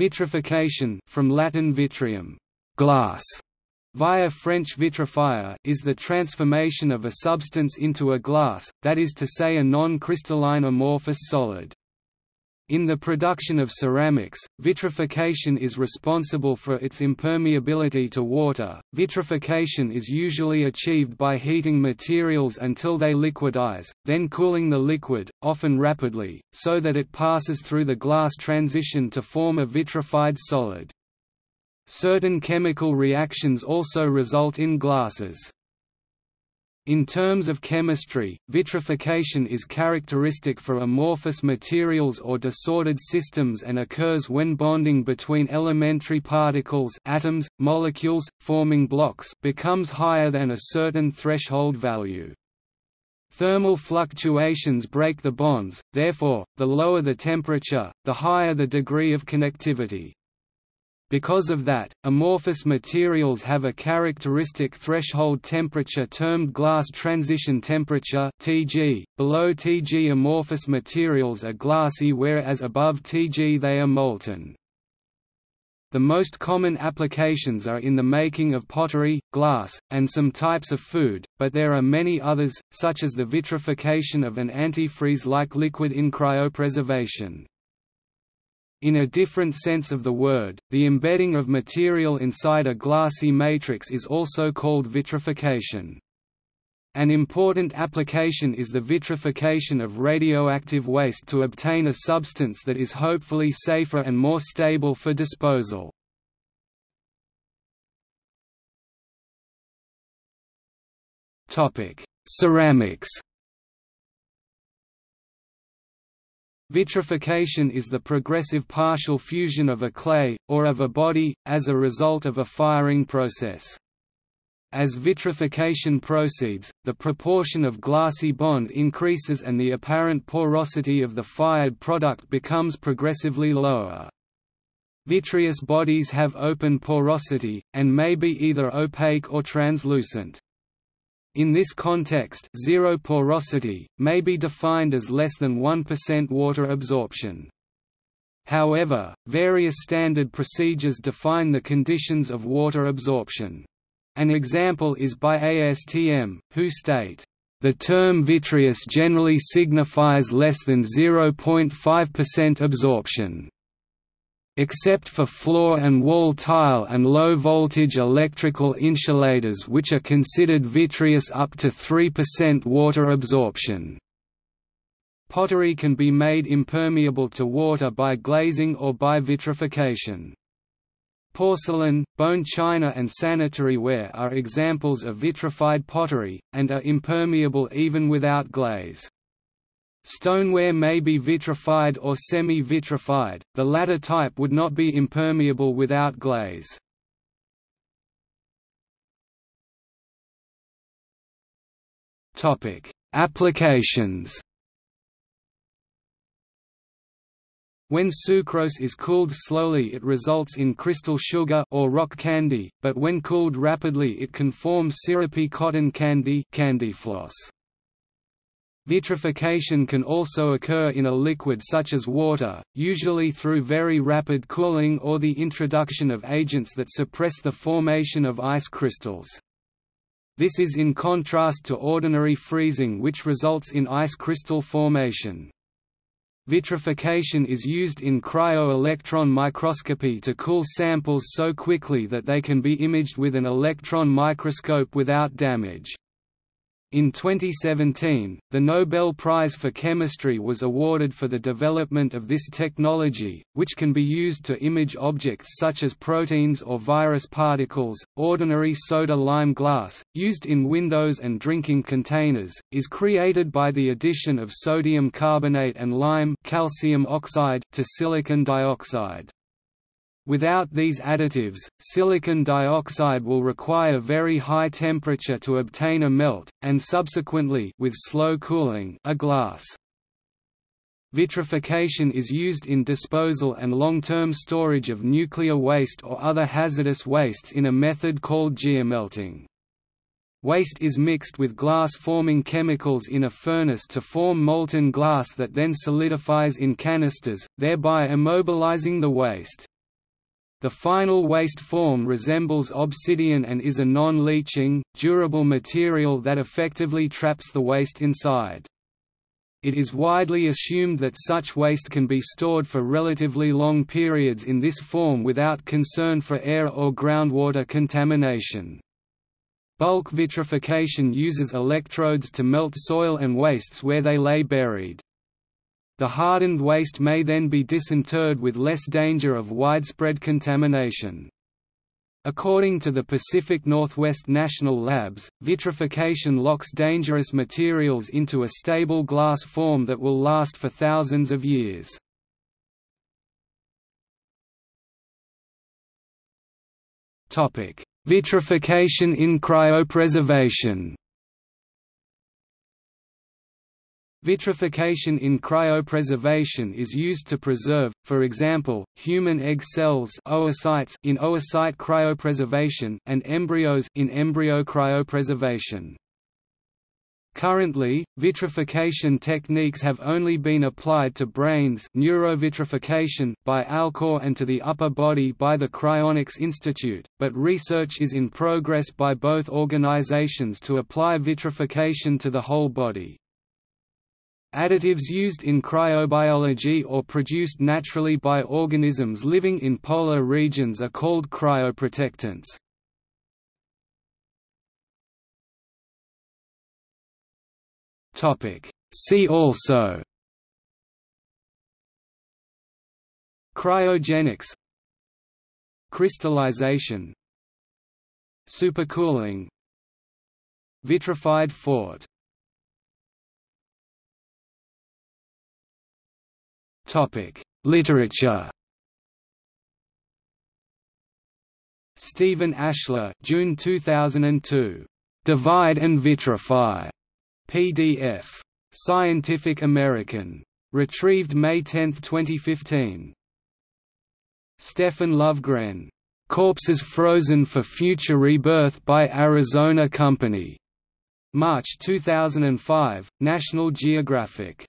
Vitrification from Latin vitrum, glass, via French vitrifier is the transformation of a substance into a glass, that is to say a non-crystalline amorphous solid. In the production of ceramics, vitrification is responsible for its impermeability to water. Vitrification is usually achieved by heating materials until they liquidize, then cooling the liquid, often rapidly, so that it passes through the glass transition to form a vitrified solid. Certain chemical reactions also result in glasses. In terms of chemistry, vitrification is characteristic for amorphous materials or disordered systems and occurs when bonding between elementary particles atoms, molecules, forming blocks becomes higher than a certain threshold value. Thermal fluctuations break the bonds, therefore, the lower the temperature, the higher the degree of connectivity. Because of that, amorphous materials have a characteristic threshold temperature termed glass transition temperature (Tg). Below Tg amorphous materials are glassy whereas above Tg they are molten. The most common applications are in the making of pottery, glass, and some types of food, but there are many others, such as the vitrification of an antifreeze-like liquid in cryopreservation. In a different sense of the word, the embedding of material inside a glassy matrix is also called vitrification. An important application is the vitrification of radioactive waste to obtain a substance that is hopefully safer and more stable for disposal. Ceramics Vitrification is the progressive partial fusion of a clay, or of a body, as a result of a firing process. As vitrification proceeds, the proportion of glassy bond increases and the apparent porosity of the fired product becomes progressively lower. Vitreous bodies have open porosity, and may be either opaque or translucent. In this context zero porosity, may be defined as less than 1% water absorption. However, various standard procedures define the conditions of water absorption. An example is by ASTM, who state, "...the term vitreous generally signifies less than 0.5% absorption." Except for floor and wall tile and low-voltage electrical insulators which are considered vitreous up to 3% water absorption. Pottery can be made impermeable to water by glazing or by vitrification. Porcelain, bone china and sanitary ware are examples of vitrified pottery, and are impermeable even without glaze. Stoneware may be vitrified or semi-vitrified, the latter type would not be impermeable without glaze. Applications When sucrose is cooled slowly it results in crystal sugar or rock candy, but when cooled rapidly it can form syrupy cotton candy, candy floss. Vitrification can also occur in a liquid such as water, usually through very rapid cooling or the introduction of agents that suppress the formation of ice crystals. This is in contrast to ordinary freezing which results in ice crystal formation. Vitrification is used in cryo-electron microscopy to cool samples so quickly that they can be imaged with an electron microscope without damage. In 2017, the Nobel Prize for Chemistry was awarded for the development of this technology, which can be used to image objects such as proteins or virus particles. Ordinary soda lime glass, used in windows and drinking containers, is created by the addition of sodium carbonate and lime calcium oxide to silicon dioxide. Without these additives, silicon dioxide will require very high temperature to obtain a melt, and subsequently with slow cooling a glass. Vitrification is used in disposal and long-term storage of nuclear waste or other hazardous wastes in a method called geomelting. Waste is mixed with glass-forming chemicals in a furnace to form molten glass that then solidifies in canisters, thereby immobilizing the waste. The final waste form resembles obsidian and is a non-leaching, durable material that effectively traps the waste inside. It is widely assumed that such waste can be stored for relatively long periods in this form without concern for air or groundwater contamination. Bulk vitrification uses electrodes to melt soil and wastes where they lay buried. The hardened waste may then be disinterred with less danger of widespread contamination. According to the Pacific Northwest National Labs, vitrification locks dangerous materials into a stable glass form that will last for thousands of years. Vitrification in cryopreservation Vitrification in cryopreservation is used to preserve, for example, human egg cells oocytes in oocyte cryopreservation and embryos in embryo cryopreservation. Currently, vitrification techniques have only been applied to brains neurovitrification by Alcor and to the upper body by the Cryonics Institute, but research is in progress by both organizations to apply vitrification to the whole body. Additives used in cryobiology or produced naturally by organisms living in polar regions are called cryoprotectants. See also Cryogenics Crystallization Supercooling Vitrified fort Literature. Stephen Ashley, June 2002. Divide and Vitrify. PDF. Scientific American. Retrieved May 10, 2015. Stefan Lovgren. Corpses Frozen for Future Rebirth by Arizona Company. March 2005, National Geographic.